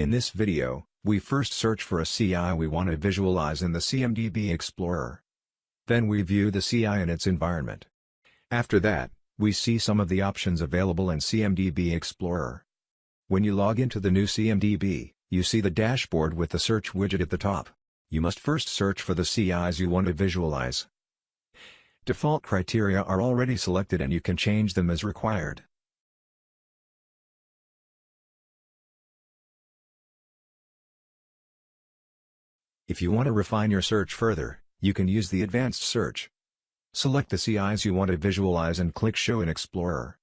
In this video, we first search for a CI we want to visualize in the CMDB Explorer. Then we view the CI and its environment. After that, we see some of the options available in CMDB Explorer. When you log into the new CMDB, you see the dashboard with the search widget at the top. You must first search for the CIs you want to visualize. Default criteria are already selected and you can change them as required. If you want to refine your search further, you can use the advanced search. Select the CIs you want to visualize and click Show in Explorer.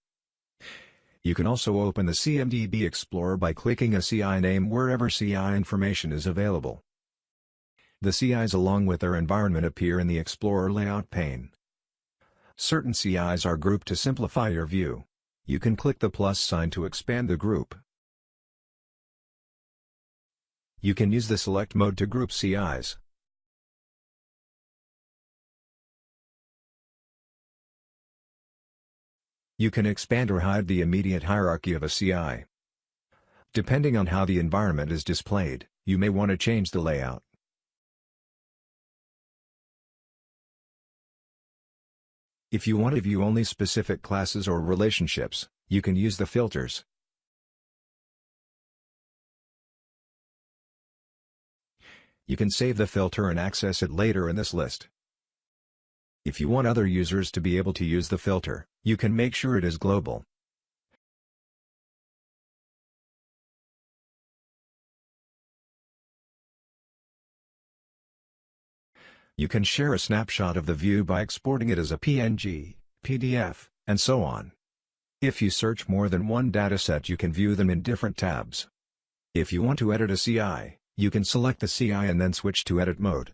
You can also open the CMDB Explorer by clicking a CI name wherever CI information is available. The CIs along with their environment appear in the Explorer layout pane. Certain CIs are grouped to simplify your view. You can click the plus sign to expand the group. You can use the select mode to group CIs. You can expand or hide the immediate hierarchy of a CI. Depending on how the environment is displayed, you may want to change the layout. If you want to view only specific classes or relationships, you can use the filters. You can save the filter and access it later in this list. If you want other users to be able to use the filter, you can make sure it is global. You can share a snapshot of the view by exporting it as a PNG, PDF, and so on. If you search more than one dataset you can view them in different tabs. If you want to edit a CI, you can select the CI and then switch to edit mode.